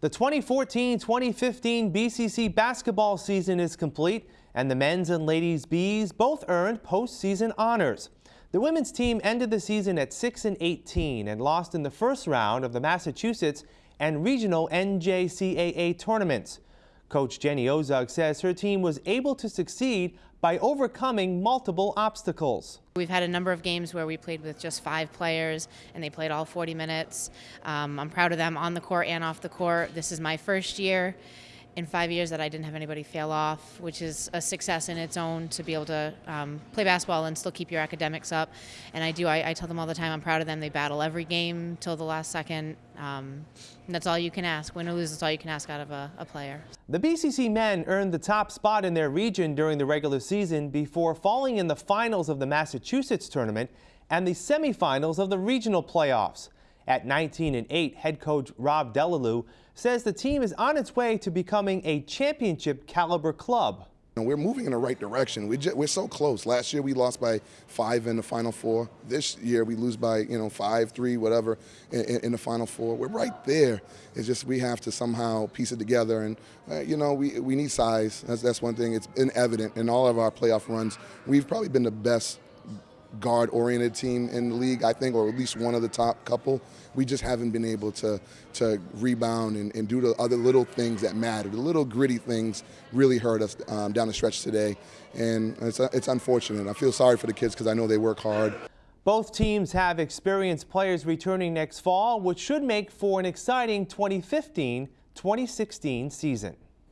The 2014-2015 BCC basketball season is complete, and the men's and ladies Bees both earned postseason honors. The women's team ended the season at 6 and 18 and lost in the first round of the Massachusetts and regional NJCAA tournaments. Coach Jenny Ozug says her team was able to succeed by overcoming multiple obstacles. We've had a number of games where we played with just five players and they played all 40 minutes. Um, I'm proud of them on the court and off the court. This is my first year in five years that I didn't have anybody fail off, which is a success in its own to be able to um, play basketball and still keep your academics up. And I do, I, I, tell them all the time, I'm proud of them. They battle every game till the last second. Um, that's all you can ask. Win or lose, that's all you can ask out of a, a player. The BCC men earned the top spot in their region during the regular season before falling in the finals of the Massachusetts tournament and the semifinals of the regional playoffs. At 19 and 8, head coach Rob Delalue says the team is on its way to becoming a championship caliber club. We're moving in the right direction. We are so close. Last year we lost by five in the Final Four. This year we lose by you know five, three, whatever in, in the Final Four. We're right there. It's just we have to somehow piece it together, and uh, you know we we need size. That's that's one thing. It's been evident in all of our playoff runs. We've probably been the best guard-oriented team in the league, I think, or at least one of the top couple. We just haven't been able to to rebound and, and do the other little things that matter. The little gritty things really hurt us um, down the stretch today, and it's, it's unfortunate. I feel sorry for the kids because I know they work hard. Both teams have experienced players returning next fall, which should make for an exciting 2015-2016 season.